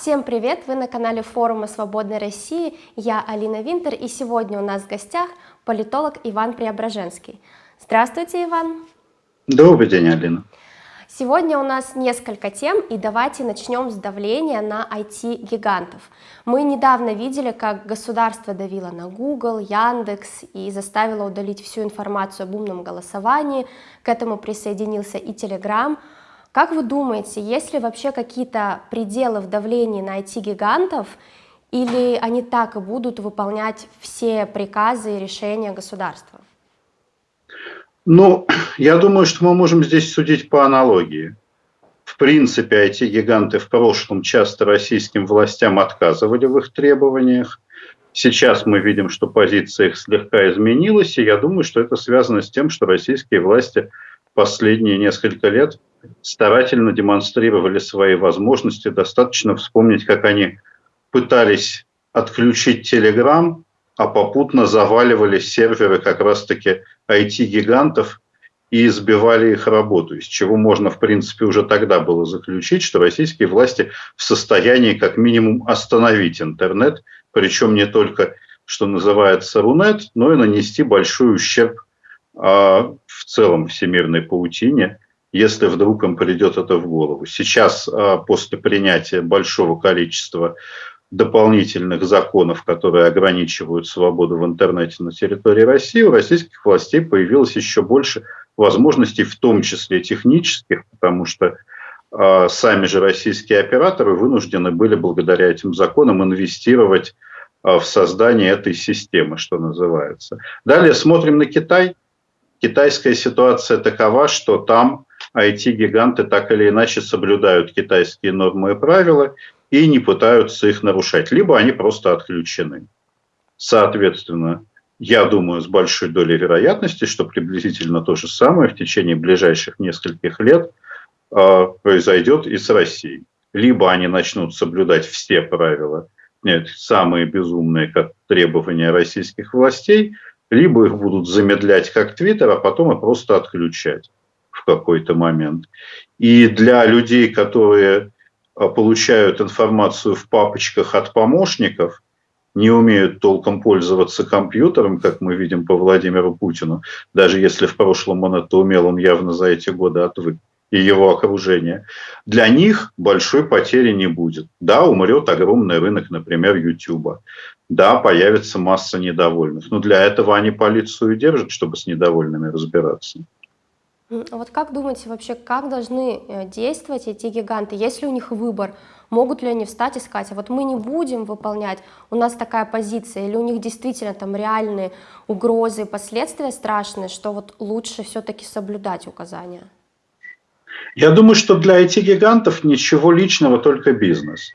Всем привет! Вы на канале форума Свободной России. Я Алина Винтер и сегодня у нас в гостях политолог Иван Преображенский. Здравствуйте, Иван! Добрый день, Алина! Сегодня у нас несколько тем, и давайте начнем с давления на IT-гигантов. Мы недавно видели, как государство давило на Google, Яндекс и заставило удалить всю информацию об умном голосовании. К этому присоединился и Telegram. Как вы думаете, есть ли вообще какие-то пределы в давлении на IT-гигантов, или они так и будут выполнять все приказы и решения государства? Ну, я думаю, что мы можем здесь судить по аналогии. В принципе, IT-гиганты в прошлом часто российским властям отказывали в их требованиях. Сейчас мы видим, что позиция их слегка изменилась, и я думаю, что это связано с тем, что российские власти последние несколько лет старательно демонстрировали свои возможности. Достаточно вспомнить, как они пытались отключить Telegram, а попутно заваливали серверы как раз-таки IT-гигантов и избивали их работу, из чего можно, в принципе, уже тогда было заключить, что российские власти в состоянии как минимум остановить интернет, причем не только, что называется, Рунет, но и нанести большой ущерб а, в целом всемирной паутине – если вдруг им придет это в голову. Сейчас, а, после принятия большого количества дополнительных законов, которые ограничивают свободу в интернете на территории России, у российских властей появилось еще больше возможностей, в том числе технических, потому что э, сами же российские операторы вынуждены были благодаря этим законам инвестировать э, в создание этой системы, что называется. Далее смотрим на Китай. Китайская ситуация такова, что там IT-гиганты так или иначе соблюдают китайские нормы и правила и не пытаются их нарушать, либо они просто отключены. Соответственно, я думаю, с большой долей вероятности, что приблизительно то же самое в течение ближайших нескольких лет э, произойдет и с Россией. Либо они начнут соблюдать все правила, нет, самые безумные как требования российских властей, либо их будут замедлять как Твиттер, а потом и просто отключать какой-то момент. И для людей, которые а, получают информацию в папочках от помощников, не умеют толком пользоваться компьютером, как мы видим по Владимиру Путину, даже если в прошлом он это умел, он явно за эти годы отвык и его окружение, для них большой потери не будет. Да, умрет огромный рынок, например, YouTube. Да, появится масса недовольных. Но для этого они полицию держат, чтобы с недовольными разбираться. А вот как думаете вообще, как должны э, действовать эти гиганты, если у них выбор? Могут ли они встать и сказать, а вот мы не будем выполнять, у нас такая позиция, или у них действительно там реальные угрозы, последствия страшные, что вот лучше все-таки соблюдать указания? Я думаю, что для IT-гигантов ничего личного, только бизнес.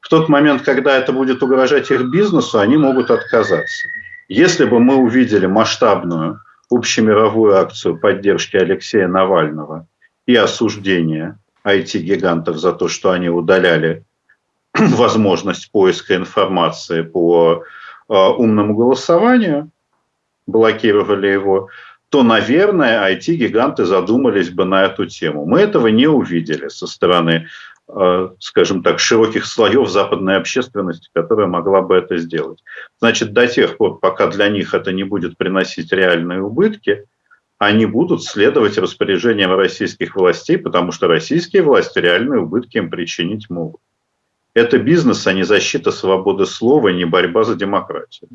В тот момент, когда это будет угрожать их бизнесу, они могут отказаться. Если бы мы увидели масштабную общемировую акцию поддержки Алексея Навального и осуждения IT-гигантов за то, что они удаляли возможность поиска информации по э, умному голосованию, блокировали его, то, наверное, IT-гиганты задумались бы на эту тему. Мы этого не увидели со стороны скажем так, широких слоев западной общественности, которая могла бы это сделать. Значит, до тех пор, пока для них это не будет приносить реальные убытки, они будут следовать распоряжениям российских властей, потому что российские власти реальные убытки им причинить могут. Это бизнес, а не защита свободы слова, не борьба за демократию.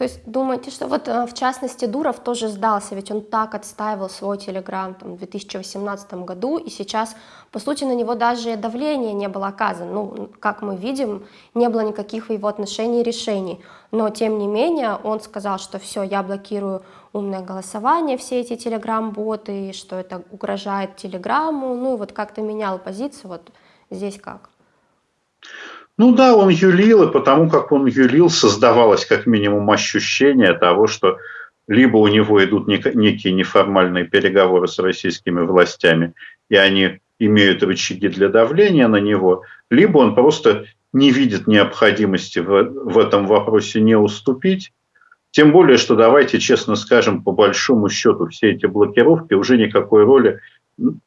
То есть думаете, что вот э, в частности Дуров тоже сдался, ведь он так отстаивал свой телеграм там, в 2018 году, и сейчас, по сути, на него даже давление не было оказано. Ну, как мы видим, не было никаких в его отношении решений. Но, тем не менее, он сказал, что все, я блокирую умное голосование, все эти телеграм-боты, что это угрожает телеграмму, ну и вот как-то менял позицию, вот здесь как? Ну да, он юлил, и потому как он юлил, создавалось как минимум ощущение того, что либо у него идут некие неформальные переговоры с российскими властями, и они имеют рычаги для давления на него, либо он просто не видит необходимости в, в этом вопросе не уступить. Тем более, что давайте честно скажем, по большому счету все эти блокировки уже никакой роли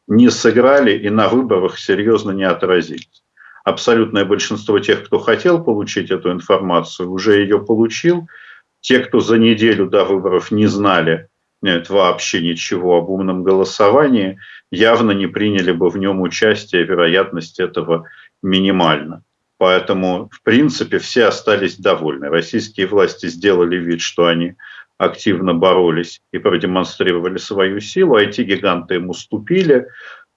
не сыграли и на выборах серьезно не отразились. Абсолютное большинство тех, кто хотел получить эту информацию, уже ее получил. Те, кто за неделю до выборов не знали нет, вообще ничего об умном голосовании, явно не приняли бы в нем участие, вероятность этого минимальна. Поэтому, в принципе, все остались довольны. Российские власти сделали вид, что они активно боролись и продемонстрировали свою силу, IT-гиганты им уступили.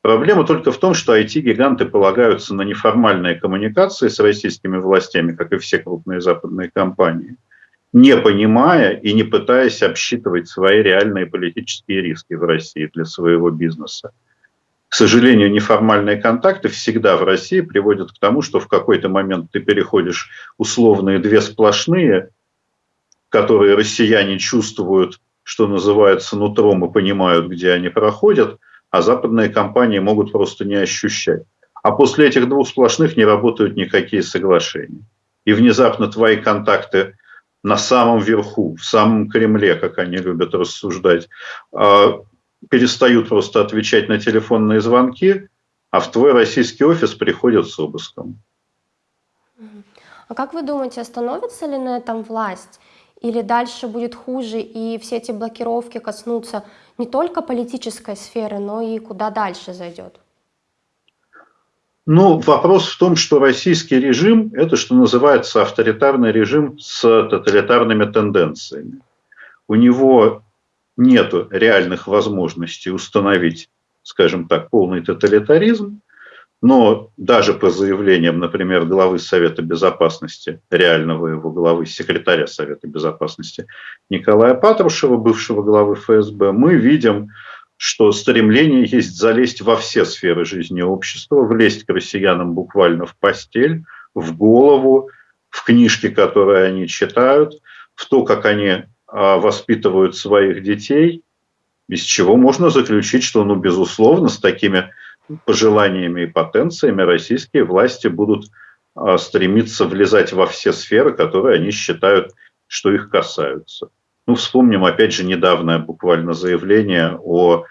Проблема только в том, что IT-гиганты полагаются на неформальные коммуникации с российскими властями, как и все крупные западные компании, не понимая и не пытаясь обсчитывать свои реальные политические риски в России для своего бизнеса. К сожалению, неформальные контакты всегда в России приводят к тому, что в какой-то момент ты переходишь условные две сплошные, которые россияне чувствуют, что называется, нутром и понимают, где они проходят, а западные компании могут просто не ощущать. А после этих двух сплошных не работают никакие соглашения. И внезапно твои контакты на самом верху, в самом Кремле, как они любят рассуждать, а, перестают просто отвечать на телефонные звонки, а в твой российский офис приходят с обыском. А как вы думаете, остановится ли на этом власть? Или дальше будет хуже, и все эти блокировки коснутся не только политической сферы, но и куда дальше зайдет? Ну, вопрос в том, что российский режим – это, что называется, авторитарный режим с тоталитарными тенденциями. У него нет реальных возможностей установить, скажем так, полный тоталитаризм, но даже по заявлениям, например, главы Совета Безопасности, реального его главы, секретаря Совета Безопасности Николая Патрушева, бывшего главы ФСБ, мы видим, что стремление есть залезть во все сферы жизни общества, влезть к россиянам буквально в постель, в голову, в книжки, которые они читают, в то, как они а, воспитывают своих детей, из чего можно заключить, что, ну, безусловно, с такими пожеланиями и потенциями российские власти будут а, стремиться влезать во все сферы, которые они считают, что их касаются. Ну, вспомним, опять же, недавнее буквально заявление о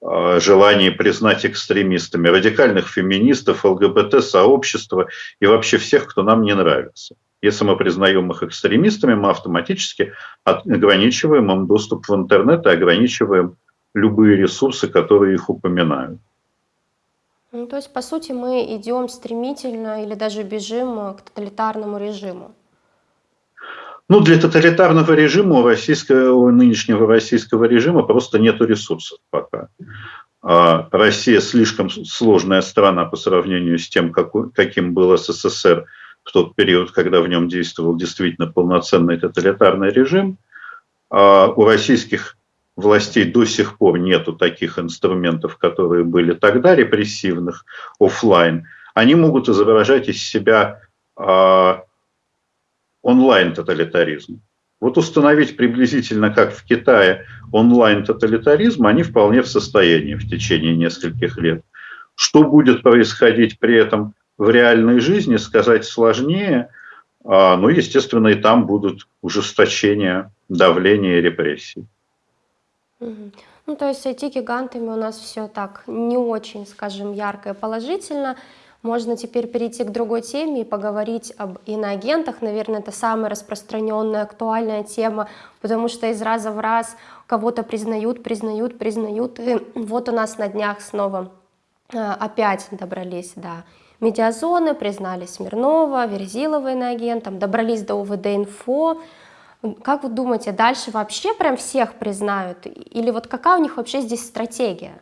а, желании признать экстремистами радикальных феминистов, ЛГБТ-сообщества и вообще всех, кто нам не нравится. Если мы признаем их экстремистами, мы автоматически ограничиваем им доступ в интернет и ограничиваем любые ресурсы, которые их упоминают. Ну, то есть, по сути, мы идем стремительно или даже бежим к тоталитарному режиму. Ну, для тоталитарного режима, у, российского, у нынешнего российского режима просто нет ресурсов пока. А Россия слишком сложная страна по сравнению с тем, как, каким был СССР в тот период, когда в нем действовал действительно полноценный тоталитарный режим. А у российских властей до сих пор нету таких инструментов, которые были тогда репрессивных, офлайн. Они могут изображать из себя а, онлайн-тоталитаризм. Вот установить приблизительно, как в Китае, онлайн-тоталитаризм они вполне в состоянии в течение нескольких лет. Что будет происходить при этом в реальной жизни сказать сложнее, а, но, естественно, и там будут ужесточения, давления и Ну, то есть с IT-гигантами у нас все так не очень, скажем, ярко и положительно. Можно теперь перейти к другой теме и поговорить об иноагентах. Наверное, это самая распространенная, актуальная тема, потому что из раза в раз кого-то признают, признают, признают. И вот у нас на днях снова э, опять добрались до медиазоны, признали Смирнова, Верзилова иноагентом, добрались до УВД-инфо. Как вы думаете, дальше вообще прям всех признают? Или вот какая у них вообще здесь стратегия?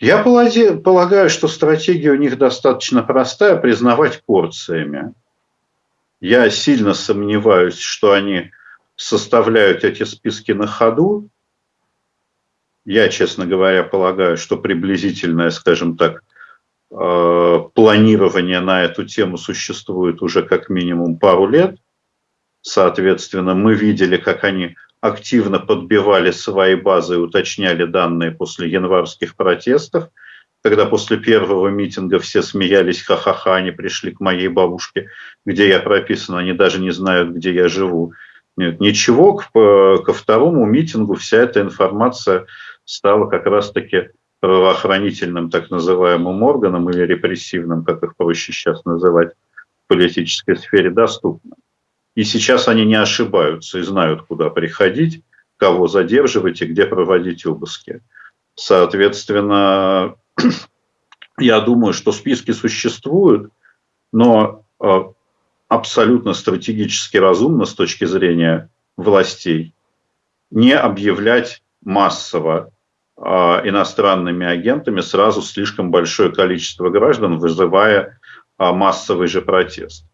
Я полагаю, что стратегия у них достаточно простая – признавать порциями. Я сильно сомневаюсь, что они составляют эти списки на ходу. Я, честно говоря, полагаю, что приблизительное, скажем так, Э, планирование на эту тему существует уже как минимум пару лет. Соответственно, мы видели, как они активно подбивали свои базы и уточняли данные после январских протестов, когда после первого митинга все смеялись, ха-ха-ха, они пришли к моей бабушке, где я прописан, они даже не знают, где я живу. Нет, ничего, ко второму митингу вся эта информация стала как раз-таки правоохранительным так называемым органам или репрессивным, как их проще сейчас называть, в политической сфере доступно. И сейчас они не ошибаются и знают, куда приходить, кого задерживать и где проводить обыски. Соответственно, я думаю, что списки существуют, но э, абсолютно стратегически разумно с точки зрения властей не объявлять массово э, иностранными агентами сразу слишком большое количество граждан, вызывая э, массовый же протест.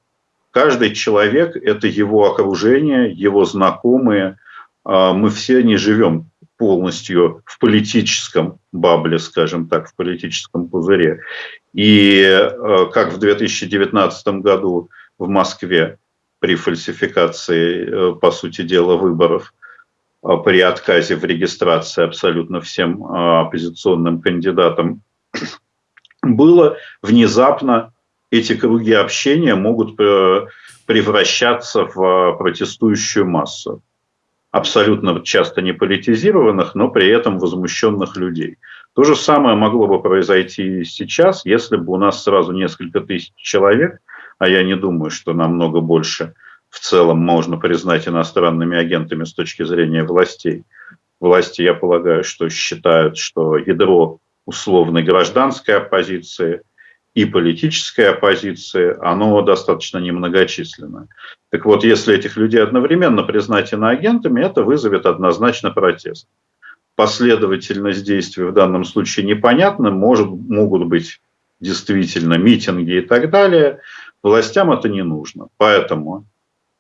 Каждый человек – это его окружение, его знакомые. Мы все не живем полностью в политическом бабле, скажем так, в политическом пузыре. И как в 2019 году в Москве при фальсификации, э, по сути дела, выборов, э, при отказе в регистрации абсолютно всем оппозиционным кандидатам, было внезапно эти круги общения могут превращаться в протестующую массу. Абсолютно часто не политизированных, но при этом возмущенных людей. То же самое могло бы произойти сейчас, если бы у нас сразу несколько тысяч человек – а я не думаю, что намного больше в целом можно признать иностранными агентами с точки зрения властей. Власти, я полагаю, что считают, что ядро условной гражданской оппозиции и политической оппозиции, оно достаточно немногочисленно. Так вот, если этих людей одновременно признать иноагентами, это вызовет однозначно протест. Последовательность действий в данном случае непонятна, может, могут быть действительно митинги и так далее – Властям это не нужно. Поэтому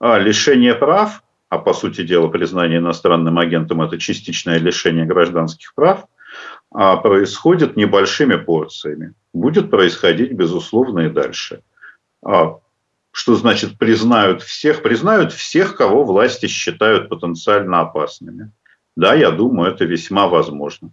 а, лишение прав, а по сути дела признание иностранным агентом это частичное лишение гражданских прав, происходит небольшими порциями. Будет происходить, безусловно, и дальше. А, что значит признают всех? Признают всех, кого власти считают потенциально опасными. Да, я думаю, это весьма возможно.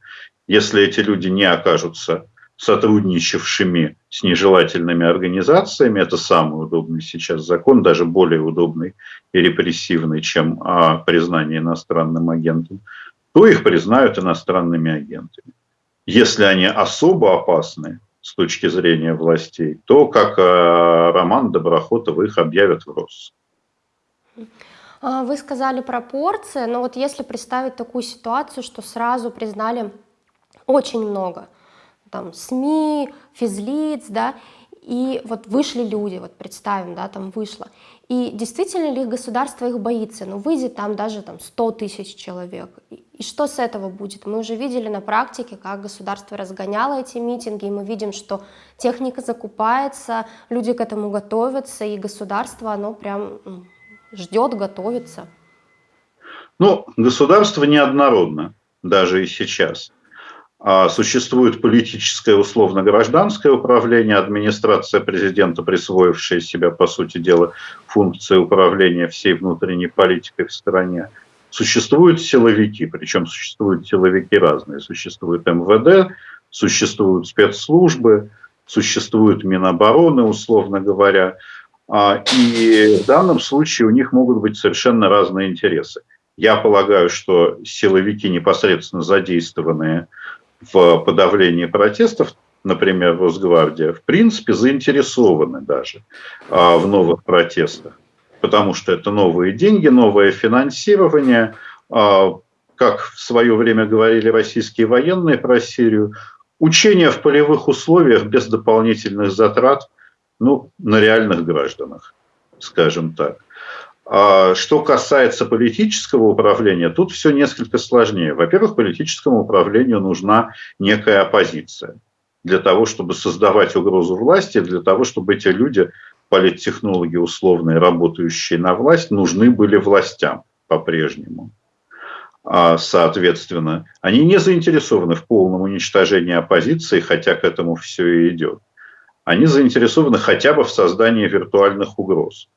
Если эти люди не окажутся сотрудничавшими с нежелательными организациями. Это самый удобный сейчас закон, даже более удобный и репрессивный, чем а, признание иностранным агентом, то их признают иностранными агентами. Если они особо опасны с точки зрения властей, то, как а, Роман Доброхотов, их объявят в РОС. А, вы сказали пропорции, но вот если представить такую ситуацию, что сразу признали очень много – там СМИ, физлиц, да, и вот вышли люди, вот представим, да, там вышло. И действительно ли государство их боится? Ну, выйдет там даже там 100 тысяч человек. И что с этого будет? Мы уже видели на практике, как государство разгоняло эти митинги, и мы видим, что техника закупается, люди к этому готовятся, и государство, оно прям ждет, готовится. Ну, государство неоднородно, даже и сейчас. А, существует политическое условно-гражданское управление, администрация президента, присвоившая себя, по сути дела, функции управления всей внутренней политикой в стране. Существуют силовики, причем существуют силовики разные. Существует МВД, существуют спецслужбы, существует Минобороны, условно говоря. А, и в данном случае у них могут быть совершенно разные интересы. Я полагаю, что силовики, непосредственно задействованные в подавлении протестов, например, Росгвардия, в принципе заинтересованы даже а, в новых протестах, потому что это новые деньги, новое финансирование. А, как в свое время говорили российские военные про Сирию, учения в полевых условиях без дополнительных затрат ну, на реальных гражданах, скажем так. А что касается политического управления, тут все несколько сложнее. Во-первых, политическому управлению нужна некая оппозиция для того, чтобы создавать угрозу власти, для того, чтобы эти люди, политтехнологи условные, работающие на власть, нужны были властям по-прежнему. А, соответственно, они не заинтересованы в полном уничтожении оппозиции, хотя к этому все и идет. Они заинтересованы хотя бы в создании виртуальных угроз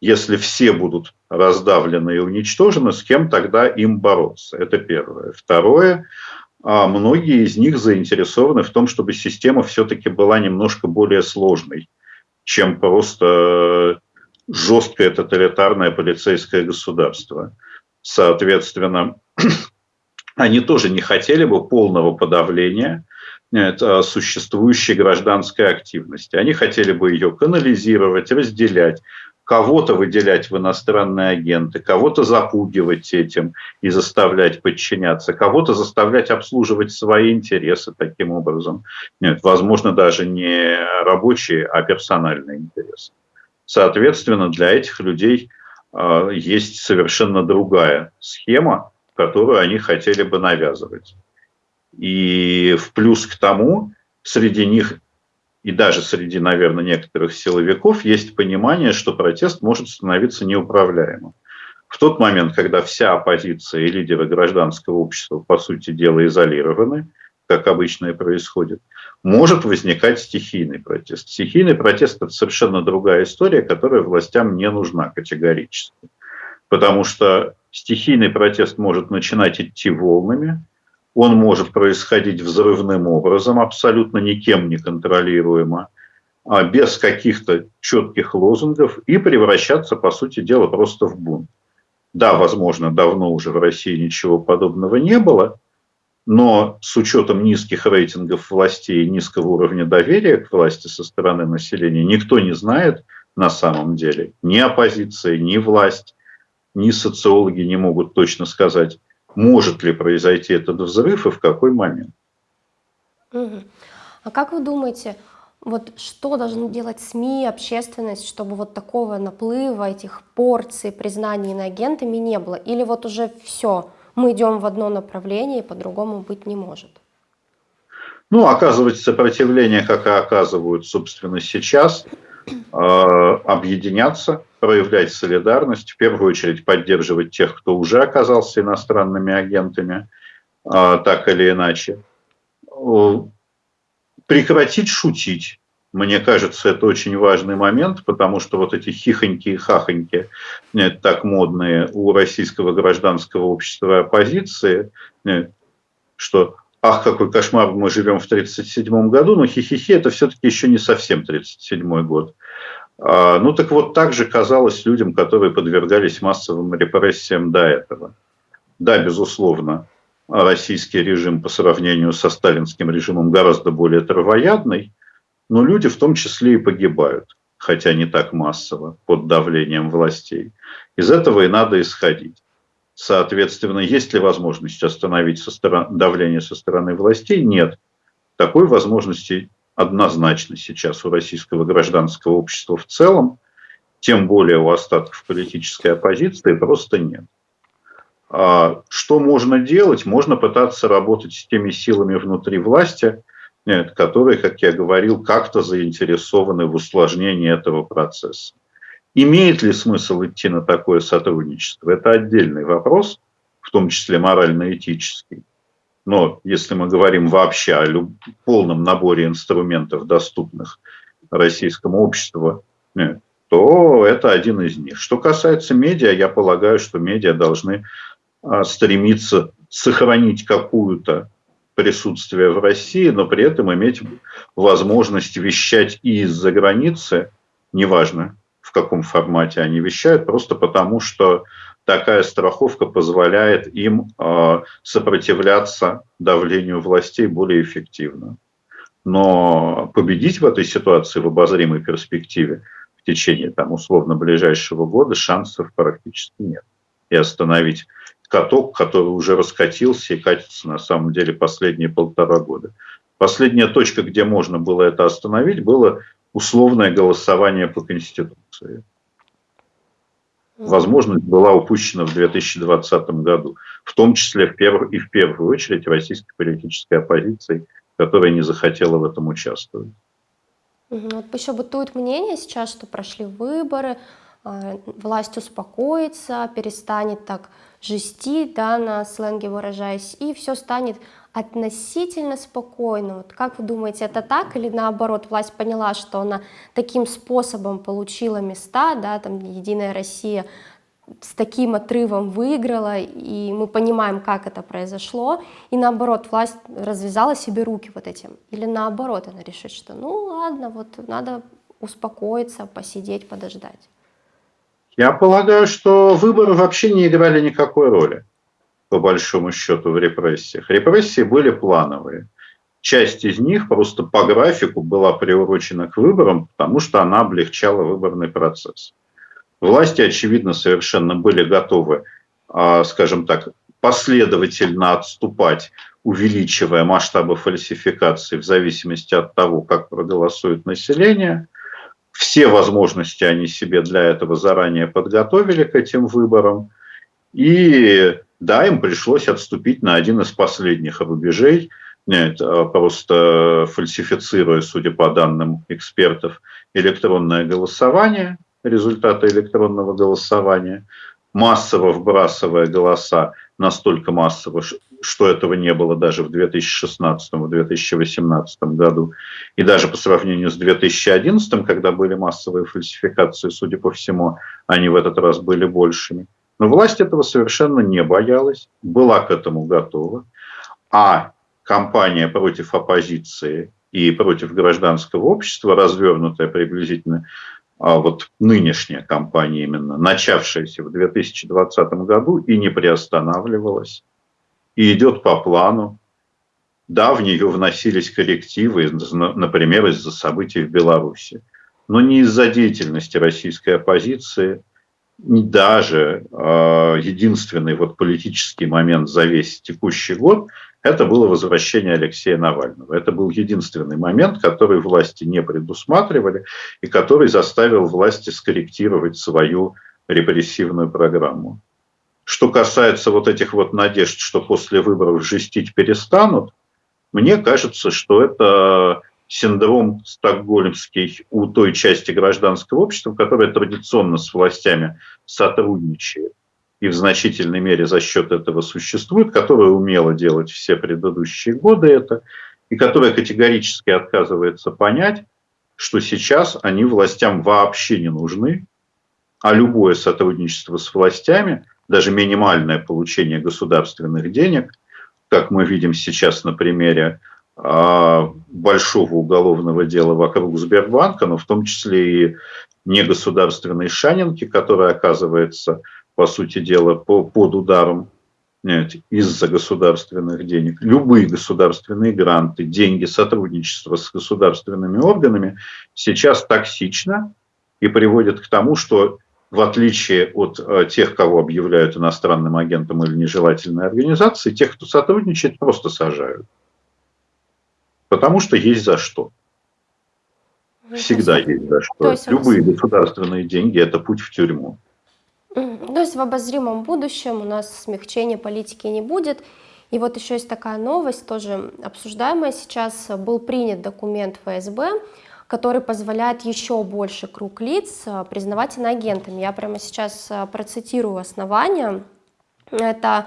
если все будут раздавлены и уничтожены, с кем тогда им бороться? Это первое. Второе, а многие из них заинтересованы в том, чтобы система все-таки была немножко более сложной, чем просто жесткое тоталитарное полицейское государство. Соответственно, они тоже не хотели бы полного подавления это существующей гражданской активности. Они хотели бы ее канализировать, разделять, кого-то выделять в иностранные агенты, кого-то запугивать этим и заставлять подчиняться, кого-то заставлять обслуживать свои интересы таким образом. Нет, возможно, даже не рабочие, а персональные интересы. Соответственно, для этих людей э, есть совершенно другая схема, которую они хотели бы навязывать. И в плюс к тому, среди них и даже среди, наверное, некоторых силовиков есть понимание, что протест может становиться неуправляемым. В тот момент, когда вся оппозиция и лидеры гражданского общества, по сути дела, изолированы, как обычно и происходит, может возникать стихийный протест. Стихийный протест – это совершенно другая история, которая властям не нужна категорически. Потому что стихийный протест может начинать идти волнами, он может происходить взрывным образом, абсолютно никем не контролируемо, а без каких-то четких лозунгов и превращаться, по сути дела, просто в бунт. Да, возможно, давно уже в России ничего подобного не было, но с учетом низких рейтингов властей и низкого уровня доверия к власти со стороны населения, никто не знает на самом деле, ни оппозиция, ни власть, ни социологи не могут точно сказать, может ли произойти этот взрыв и в какой момент. А как вы думаете, вот что должны делать СМИ, общественность, чтобы вот такого наплыва, этих порций признаний иноагентами не было? Или вот уже все, мы идем в одно направление, и по-другому быть не может? Ну, оказывать сопротивление, как и оказывают, собственно, сейчас, э, объединяться, проявлять солидарность, в первую очередь поддерживать тех, кто уже оказался иностранными агентами, а, так или иначе. Прекратить шутить. Мне кажется, это очень важный момент, потому что вот эти хихоньки и хахоньки, э, так модные у российского гражданского общества и оппозиции, э, что ах, какой кошмар, мы живем в 1937 году, но хихихи это все-таки еще не совсем 1937 год. А, ну так вот, так же казалось людям, которые подвергались массовым репрессиям до этого. Да, безусловно, российский режим по сравнению со сталинским режимом гораздо более травоядный, но люди в том числе и погибают, хотя не так массово, под давлением властей. Из этого и надо исходить. Соответственно, есть ли возможность остановить со стороны, давление со стороны властей? Нет. Такой возможности однозначно сейчас у российского гражданского общества в целом, тем более у остатков политической оппозиции, просто нет. А что можно делать? Можно пытаться работать с теми силами внутри власти, которые, как я говорил, как-то заинтересованы в усложнении этого процесса. Имеет ли смысл идти на такое сотрудничество? Это отдельный вопрос, в том числе морально-этический. Но если мы говорим вообще о полном наборе инструментов, доступных российскому обществу, э, то это один из них. Что касается медиа, я полагаю, что медиа должны а, стремиться сохранить какую-то присутствие в России, но при этом иметь возможность вещать и из-за границы, неважно в каком формате они вещают, просто потому что такая страховка позволяет им э, сопротивляться давлению властей более эффективно. Но победить в этой ситуации в обозримой перспективе в течение там, условно ближайшего года шансов практически нет. И остановить каток, который уже раскатился и катится на самом деле последние полтора года. Последняя точка, где можно было это остановить, было условное голосование по Конституции возможность была упущена в 2020 году, в том числе в перв... и в первую очередь российской политической оппозиции, которая не захотела в этом участвовать. Вот еще бытует мнение сейчас, что прошли выборы, власть успокоится, перестанет так жестить, да, на сленге выражаясь, и все станет относительно спокойно. Вот как вы думаете, это так или наоборот, власть поняла, что она таким способом получила места, да, там Единая Россия с таким отрывом выиграла, и мы понимаем, как это произошло, и наоборот, власть развязала себе руки вот этим. Или наоборот, она решит, что ну ладно, вот надо успокоиться, посидеть, подождать. Я полагаю, что выборы вообще не играли никакой роли по большому счету, в репрессиях. Репрессии были плановые. часть из них просто по графику была приурочена к выборам, потому что она облегчала выборный процесс. Власти, очевидно, совершенно были готовы, а, скажем так, последовательно отступать, увеличивая масштабы фальсификации в зависимости от того, как проголосует население. Все возможности они себе для этого заранее подготовили к этим выборам. И да, им пришлось отступить на один из последних рубежей, нет, а просто фальсифицируя, судя по данным экспертов, электронное голосование, результаты электронного голосования, массово вбрасывая голоса, настолько массово, что этого не было даже в 2016-2018 году, и даже по сравнению с 2011, когда были массовые фальсификации, судя по всему, они в этот раз были большими. Но власть этого совершенно не боялась, была к этому готова. А кампания против оппозиции и против гражданского общества, развернутая приблизительно а вот нынешняя кампания именно, начавшаяся в 2020 году и не приостанавливалась, и идет по плану. Да, в нее вносились коррективы, например, из-за событий в Беларуси, но не из-за деятельности российской оппозиции – даже э, единственный вот политический момент за весь текущий год это было возвращение Алексея Навального. Это был единственный момент, который власти не предусматривали и который заставил власти скорректировать свою репрессивную программу. Что касается вот этих вот надежд, что после выборов жестить перестанут, мне кажется, что это синдром стокгольмский у той части гражданского общества, которая традиционно с властями сотрудничает и в значительной мере за счет этого существует, которая умела делать все предыдущие годы это, и которая категорически отказывается понять, что сейчас они властям вообще не нужны, а любое сотрудничество с властями, даже минимальное получение государственных денег, как мы видим сейчас на примере а, большого уголовного дела вокруг Сбербанка, но в том числе и негосударственной Шанинки, которая оказывается, по сути дела, по, под ударом из-за государственных денег. Любые государственные гранты, деньги, сотрудничество с государственными органами сейчас токсично и приводит к тому, что в отличие от э, тех, кого объявляют иностранным агентом или нежелательной организацией, тех, кто сотрудничает, просто сажают. Потому что есть за что. Всегда есть за что. Любые государственные деньги – это путь в тюрьму. То есть в обозримом будущем у нас смягчения политики не будет. И вот еще есть такая новость, тоже обсуждаемая сейчас. Был принят документ ФСБ, который позволяет еще больше круг лиц э, признавать иноагентами. Я прямо сейчас э, процитирую основания. Это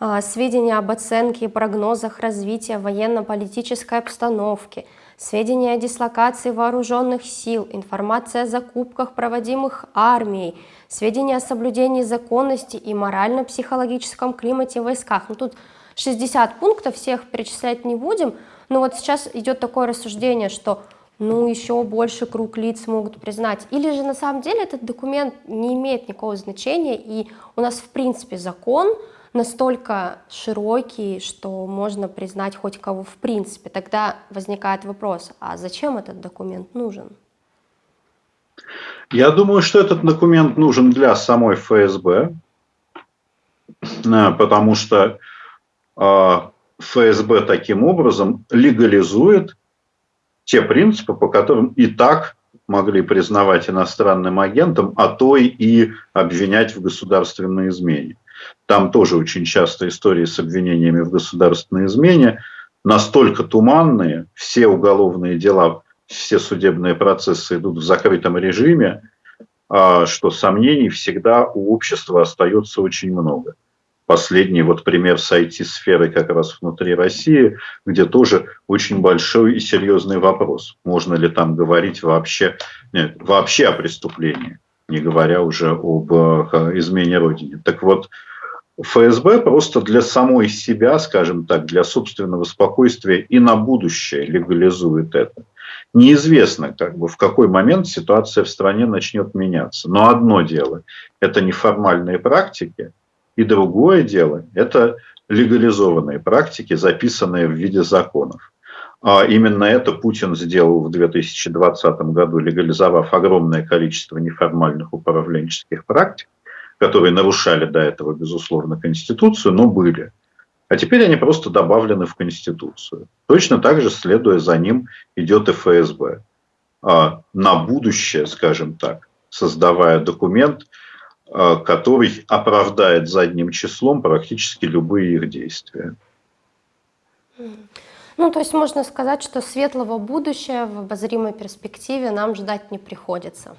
а, сведения об оценке и прогнозах развития военно-политической обстановки, сведения о дислокации вооруженных сил, информация о закупках, проводимых армией, сведения о соблюдении законности и морально-психологическом климате в войсках. Ну, тут 60 пунктов, всех перечислять не будем, но вот сейчас идет такое рассуждение, что ну, еще больше круг лиц могут признать. Или же на самом деле этот документ не имеет никакого значения, и у нас в принципе закон, настолько широкий, что можно признать хоть кого в принципе. Тогда возникает вопрос, а зачем этот документ нужен? Я думаю, что этот документ нужен для самой ФСБ, э, потому что э, ФСБ таким образом легализует те принципы, по которым и так могли признавать иностранным агентом, а то и обвинять в государственной измене. Там тоже очень часто истории с обвинениями в государственной измене настолько туманные, все уголовные дела, все судебные процессы идут в закрытом режиме, а, что сомнений всегда у общества остается очень много. Последний вот пример с IT-сферой как раз внутри России, где тоже очень большой и серьезный вопрос. Можно ли там говорить вообще, нет, вообще о преступлении, не говоря уже об э, измене Родине. Так вот, ФСБ просто для самой себя, скажем так, для собственного спокойствия и на будущее легализует это. Неизвестно, как бы, в какой момент ситуация в стране начнет меняться. Но одно дело – это неформальные практики, и другое дело – это легализованные практики, записанные в виде законов. А именно это Путин сделал в 2020 году, легализовав огромное количество неформальных управленческих практик, которые нарушали до этого, безусловно, Конституцию, но были. А теперь они просто добавлены в Конституцию. Точно так же, следуя за ним, идет и ФСБ. А на будущее, скажем так, создавая документ, который оправдает задним числом практически любые их действия. Ну, то есть можно сказать, что светлого будущего в обозримой перспективе нам ждать не приходится.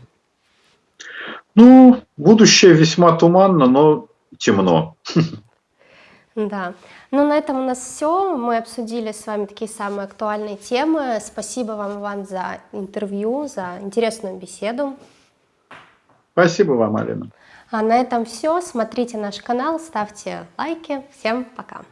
Ну, будущее весьма туманно, но темно. Да. Ну, на этом у нас все. Мы обсудили с вами такие самые актуальные темы. Спасибо вам, Иван, за интервью, за интересную беседу. Спасибо вам, Алина. А на этом все. Смотрите наш канал, ставьте лайки. Всем пока.